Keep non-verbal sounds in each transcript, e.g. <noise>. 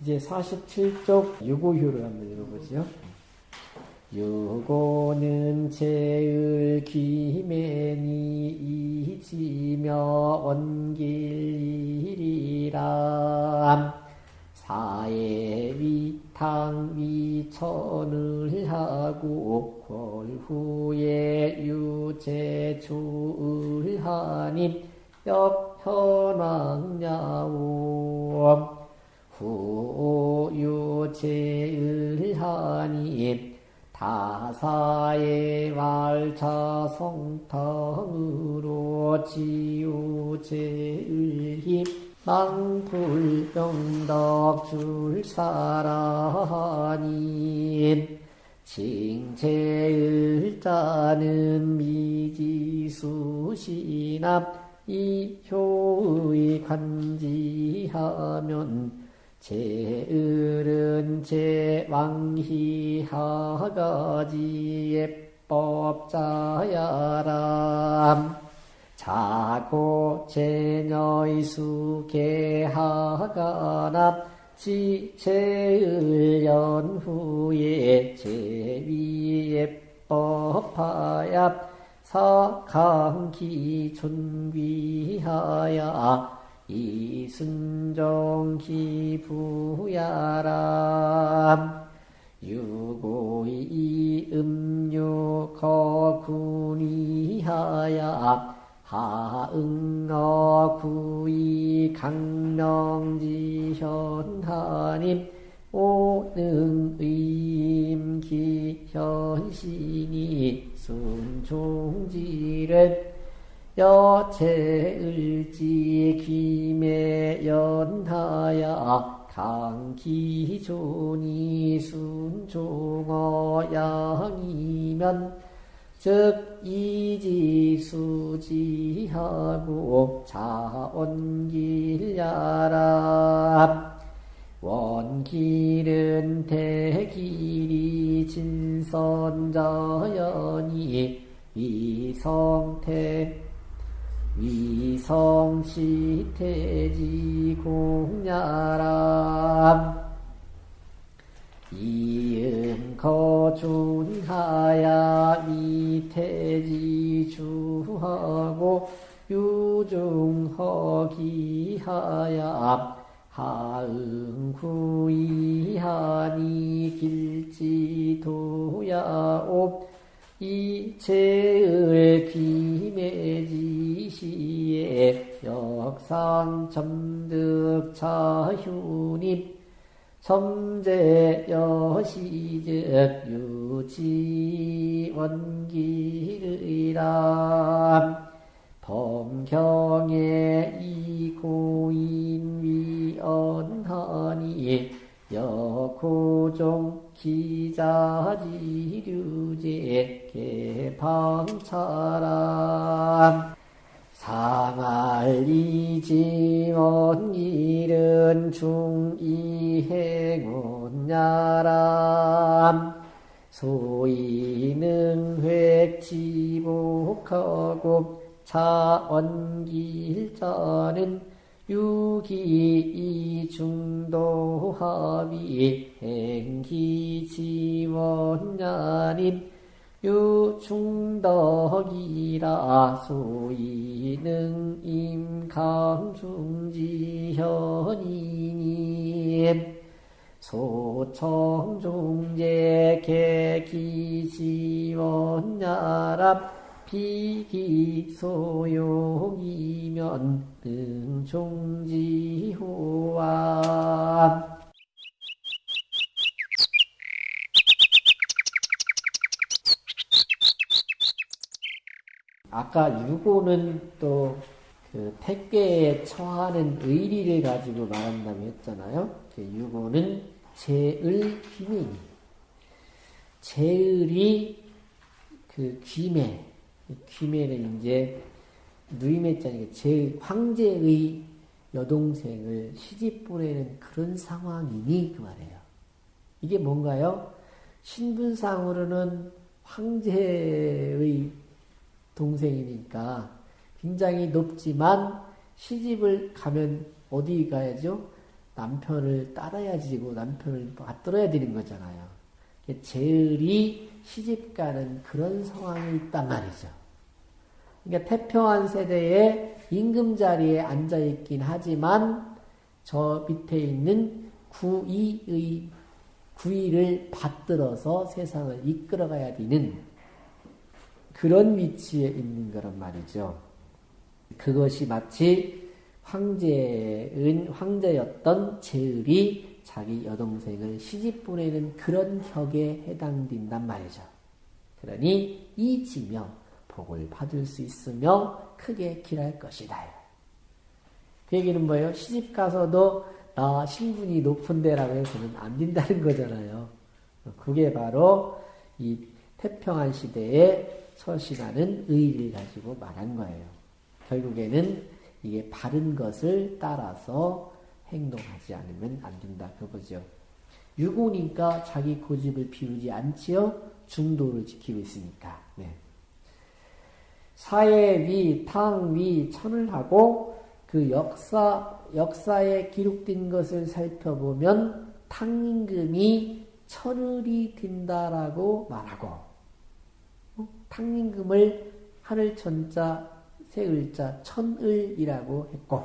이제 47쪽 유고효를 한번 읽어보죠. 유고는 제을 기매니 이지며 원길이라 사에 위탕 위천을 하고 골후에 유제주을 하님 역현왕야오 후유제을 하님 다사의 말차 성탕으로 지우제을힘 망불병덕 줄사라님 칭제을자는 미지수시남 이효의 간지하면 제을은 제왕희하가지 예법자야람. 자고 제녀의 수계하가납 지체을 연 후에 제위에 법하야 사강기 존귀하야 이순종 기부야람 유고이 음유 거군이하야 하응어 구이 강명지현하님 오능의임 기현신이 순종지를 여체을지 김에 연하야 강기존이 순종어 양이면 즉 이지수지하고 자원길야라. 원길은 대길이 진선자연이 위성태 위 성시태지 공야람 이은 거준하야 미태지 주하고 유중허기하야 하응구이하니 길지도야옵 이체을 김해지시에 역상 점득 차휴님 점제 여시즉 유지원기르이람 범경에 이고인 위언하니 여고종 기자지류제 개방차람 상알리지원 일은 중이행운야람. 소이능 획지복하고 차원길자는 유기 이중도합이 행기지원야님 유충덕이라 소이능 임감중지현이님 소청중제 개기지원야랍 비기소용이면 능종지호와 아까 유고는 또 그 택계에 처하는 의리를 가지고 말한다고 했잖아요. 그 유고는 제을 기민. 제을이 그 귀매, 귀매는 이제 누이매자니까 제 황제의 여동생을 시집 보내는 그런 상황이니 그 말이에요. 이게 뭔가요? 신분상으로는 황제의 동생이니까 굉장히 높지만 시집을 가면 어디 가야죠? 남편을 따라야 지 고 남편을 받들어야 되는 거잖아요. 제을이 시집 가는 그런 상황이 있단 말이죠. 그러니까 태평한 세대에 임금 자리에 앉아 있긴 하지만 저 밑에 있는 구이의 구이를 받들어서 세상을 이끌어가야 되는 그런 위치에 있는 거란 말이죠. 그것이 마치 황제은 황제였던 제을이 자기 여동생을 시집 보내는 그런 격에 해당된단 말이죠. 그러니 이지며 복을 받을 수 있으며 크게 길할 것이다. 그 얘기는 뭐예요? 시집 가서도 나 신분이 높은데라고 해서는 안 된다는 거잖아요. 그게 바로 이 태평한 시대에 서신하는 의의를 가지고 말한 거예요. 결국에는 이게 바른 것을 따라서 행동하지 않으면 안 된다. 그거죠. 유고니까 자기 고집을 피우지 않지요. 중도를 지키고 있으니까. 네. 사회 위, 탕 위, 천을 하고 그 역사, 역사에 기록된 것을 살펴보면 탕임금이 천을이 된다라고 말하고 어? 탕임금을 하늘 천자 세 글자 천을이라고 했고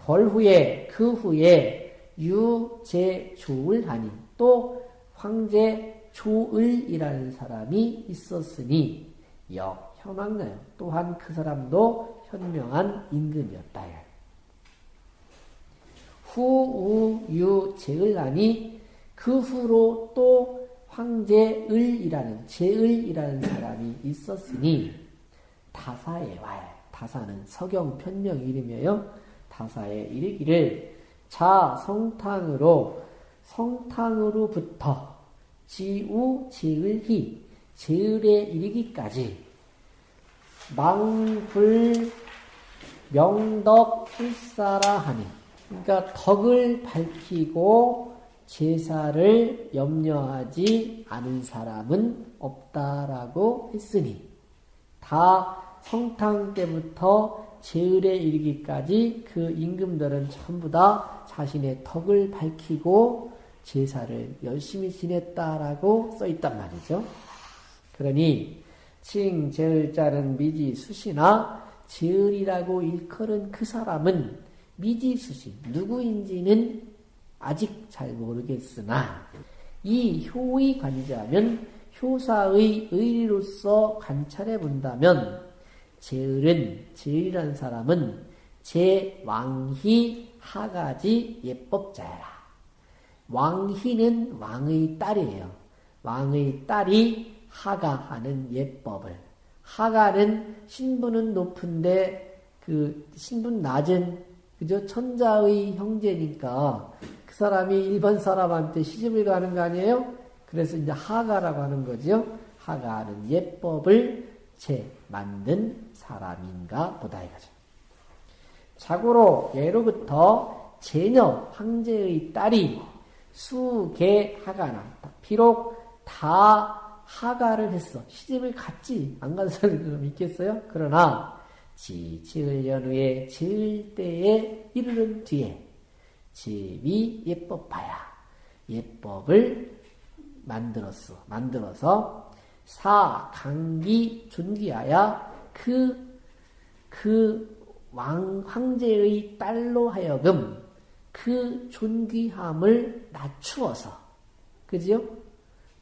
벌 후에 그 후에 유제 조을 하니 또 황제 조을이라는 사람이 있었으니 역 현황나요. 또한 그 사람도 현명한 임금이었다. 후우유 제을하니 그 후로 또 황제을이라는 제을이라는 사람이 있었으니 다사에 와요. 다사는 서경 편명 이름이에요. 다사에 이르기를 자 성탕으로 성탕으로부터 지우 제을희 제을에 이르기까지 망불 명덕 필사라 하니 그러니까 덕을 밝히고 제사를 염려하지 않은 사람은 없다라고 했으니 다 성탕 때부터 제을에 이르기까지 그 임금들은 전부 다 자신의 덕을 밝히고 제사를 열심히 지냈다라고 써 있단 말이죠. 그러니 칭, 제을 자는 미지 수시나 제을이라고 일컬은 그 사람은 미지 수시 누구인지는 아직 잘 모르겠으나 이 효의 관자면 효사의 의리로서 관찰해 본다면 제을은 제을이라는 사람은 제왕희 하가지 예법자라. 왕희는 왕의 딸이에요. 왕의 딸이 하가하는 예법을 하가는 신분은 높은데 그 신분 낮은 그저 천자의 형제니까 그 사람이 일반 사람한테 시집을 가는 거 아니에요? 그래서 이제 하가라고 하는 거죠. 하가하는 예법을 제 만든 사람인가 보다 이거죠. 자고로 예로부터 제녀 황제의 딸이 수개 하가나 비록 다 하가를 했어. 시집을 갔지. 안 간 사람이 좀 있겠어요? 그러나 지 지을 연후에 지을 때에 이르는 뒤에 집이 예법하야 예법을 만들었어. 만들어서 사 강기 존귀하야 그, 그 왕, 황제의 딸로 하여금 그 존귀함을 낮추어서, 그지요?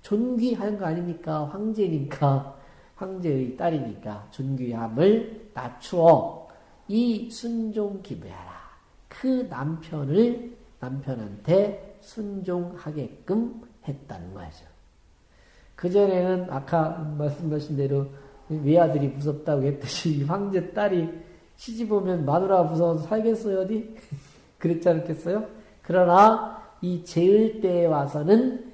존귀한 거 아닙니까? 황제니까, 황제의 딸이니까 존귀함을 낮추어 이 순종 기부하라. 그 남편을 남편한테 순종하게끔 했다는 거죠. 그전에는 아까 말씀하신 대로 외아들이 무섭다고 했듯이 황제 딸이 시집 오면 마누라 무서워서 살겠어요, 어디? <laughs> 그랬지 않겠어요? 그러나 이 제을 때에 와서는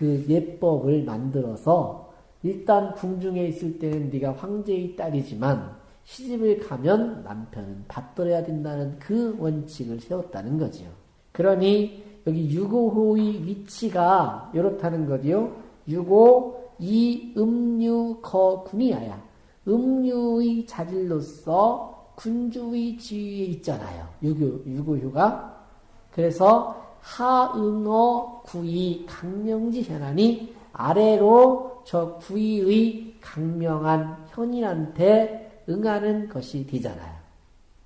그 예법을 만들어서 일단 궁중에 있을 때는 네가 황제의 딸이지만 시집을 가면 남편은 받들어야 된다는 그 원칙을 세웠다는 거지요. 그러니 여기 유고호의 위치가 이렇다는 거지요. 유고 이 음유 거 군이야야. 음유의 자질로서 군주의 지위에 있잖아요. 유고, 유고휴가 그래서 하응어 구이 강명지 현안이 아래로 저 구이의 강명한 현인한테 응하는 것이 되잖아요.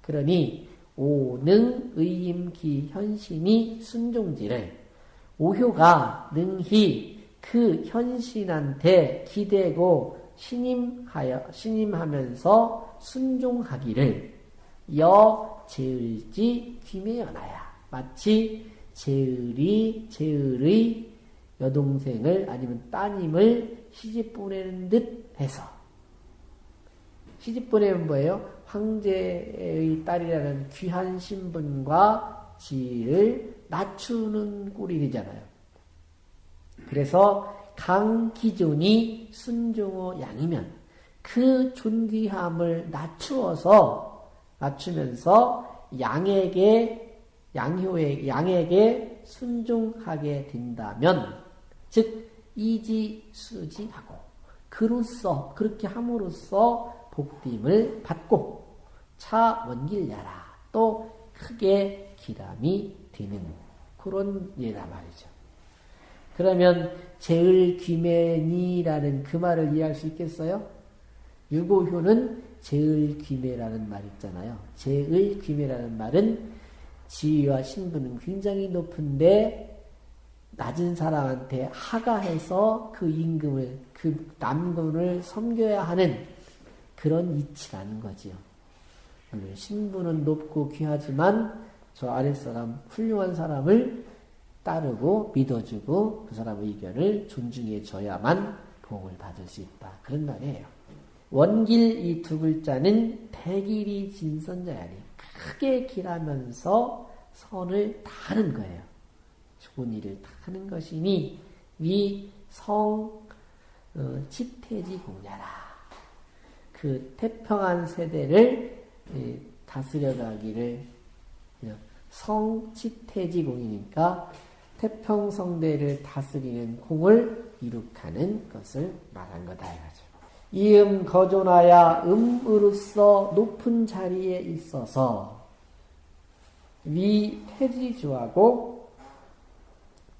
그러니 오능 의임기 현신이 순종지를 오효가 능히 그 현신한테 기대고 신임하여 신임하면서 순종하기를 여 제을지 귀매연하야 마치 제을이 제을의 여동생을 아니면 따님을 시집 보내는 듯 해서 시집 보내면 뭐예요? 황제의 딸이라는 귀한 신분과 지위를 낮추는 꼴이 되잖아요. 그래서 강기존이 순종어 양이면 그 존귀함을 낮추어서 낮추면서 양에게 양효의 양에게 순종하게 된다면 즉 이지 수지하고 그로써 그렇게 함으로써 복됨을 받고 차 원길야라 또 크게 기람이 되는 그런 예다 말이죠. 그러면 제을 귀매니라는 그 말을 이해할 수 있겠어요? 유고효는 제을 귀매라는 말 있잖아요. 제을 귀매라는 말은 지위와 신분은 굉장히 높은데 낮은 사람한테 하가해서 그 임금을 그 남군을 섬겨야 하는 그런 이치라는 거지요. 신분은 높고 귀하지만 저 아랫사람 훌륭한 사람을 따르고 믿어주고 그 사람의 의견을 존중해 줘야만 복을 받을 수 있다. 그런 말이에요. 원길 이 두 글자는 대길이 진선자야니 크게 길하면서 선을 다하는 거예요. 좋은 일을 다하는 것이니 위성 어, 치태지 공야라. 그 태평한 세대를 예, 다스려가기를 성치태지 공이니까 태평성대를 다스리는 공을 이룩하는 것을 말한 거다 해가지고 이음 거존하야 음으로서 높은 자리에 있어서 위 태지주하고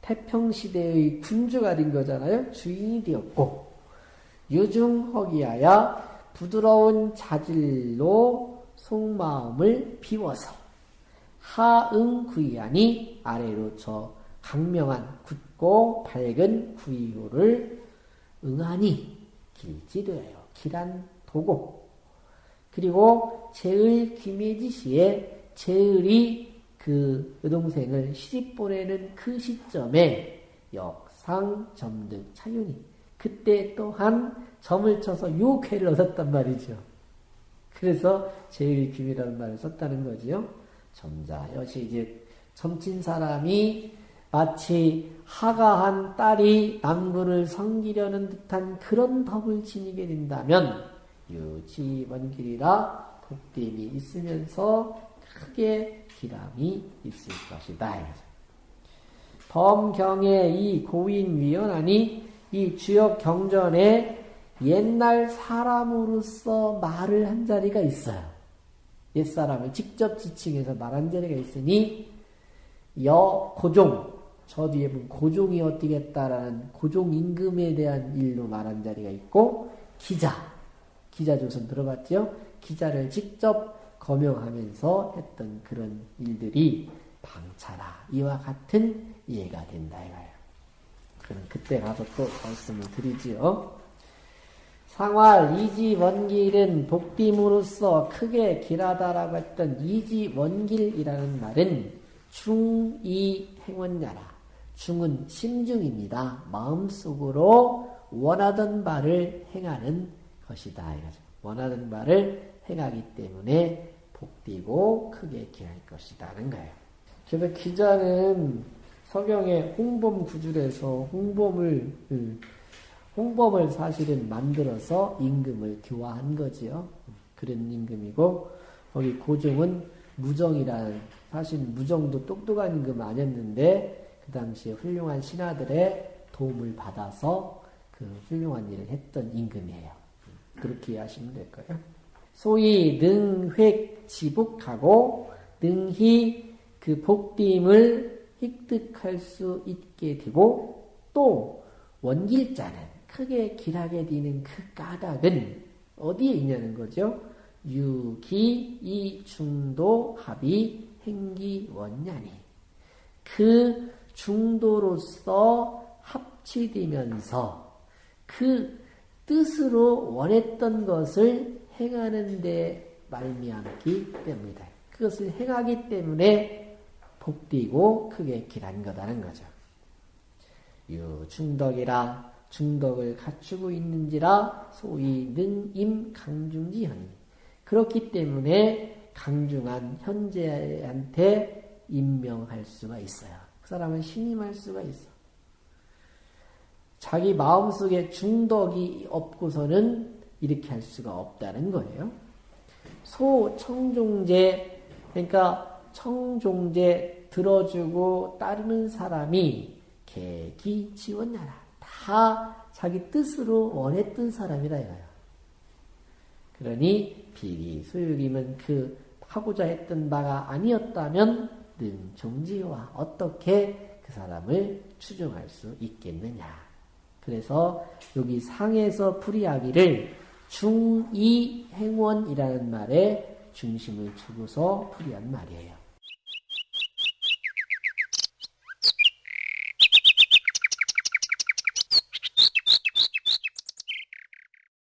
태평시대의 군주가 된 거잖아요. 주인이 되었고 유중허기하야 부드러운 자질로 속마음을 비워서 하응구이하니 아래로 저 강명한 굳고 밝은 구이호를 응하니 길지되어요. 길한 도고 그리고 제을 김혜지시에 제을이 그 여동생을 시집 보내는 그 시점에 역상 점득 차윤이 그때 또한 점을 쳐서 요쾌를 얻었단 말이죠. 그래서 제일 김이라는 말을 썼다는 거지요. 점자 여시 이제 점친 사람이 마치 하가 한 딸이 남군을 섬기려는 듯한 그런 덕을 지니게 된다면 유지원길이라 복됨이 있으면서 크게 기람이 있을 것이다. 범경의 이 고인 위원하니 이 주역 경전에 옛날 사람으로서 말을 한 자리가 있어요. 옛사람을 직접 지칭해서 말한 자리가 있으니 여 고종 저 뒤에 보면 고종이 어떻게 했다라는 고종 임금에 대한 일로 말한 자리가 있고 기자 기자 조선 들어봤죠? 기자를 직접 거명하면서 했던 그런 일들이 방차라 이와 같은 이해가 된다 이거예요. 그럼 그때 가서 또 말씀을 드리지요. 상왈 이지 원길은 복됨으로서 크게 길하다라고 했던 이지 원길이라는 말은 중이 행원야라. 중은 심중입니다. 마음속으로 원하던 바를 행하는 것이다. 원하는 바를 행하기 때문에 복되고 크게 길할 것이다는 거예요. 그래서 기자는 서경의 홍범 구줄에서 홍범을 음, 홍범을 사실은 만들어서 임금을 교화한 거지요. 그런 임금이고 거기 고종은 무정이라는 사실 무정도 똑똑한 임금 아니었는데 그 당시에 훌륭한 신하들의 도움을 받아서 그 훌륭한 일을 했던 임금이에요. 그렇게 이해하시면 될 거예요. 소위 능획 지북하고 능히 그 복됨을 획득할 수 있게 되고 또 원길자는 크게 길하게 되는 그 까닭은 어디에 있냐는 거죠. 유기 이 중도 합이 행기 원냐니 그 중도로서 합치되면서 그 뜻으로 원했던 것을 행하는 데 말미암기 때문이다. 그것을 행하기 때문에 복되고 크게 길한 거다는 거죠. 유중덕이라 중덕을 갖추고 있는지라 소위 능임 강중지현이 그렇기 때문에 강중한 현재한테 임명할 수가 있어요. 그 사람은 신임할 수가 있어. 자기 마음속에 중덕이 없고서는 이렇게 할 수가 없다는 거예요. 소 청종제 그러니까 청종제 들어주고 따르는 사람이 개기 지원나라 다 자기 뜻으로 원했던 사람이다 이거야. 그러니 비리 소유임은 그 하고자 했던 바가 아니었다면 능 종지와 어떻게 그 사람을 추종할 수 있겠느냐. 그래서 여기 상에서 풀이하기를 중이 행원이라는 말에 중심을 두고서 풀이한 말이에요.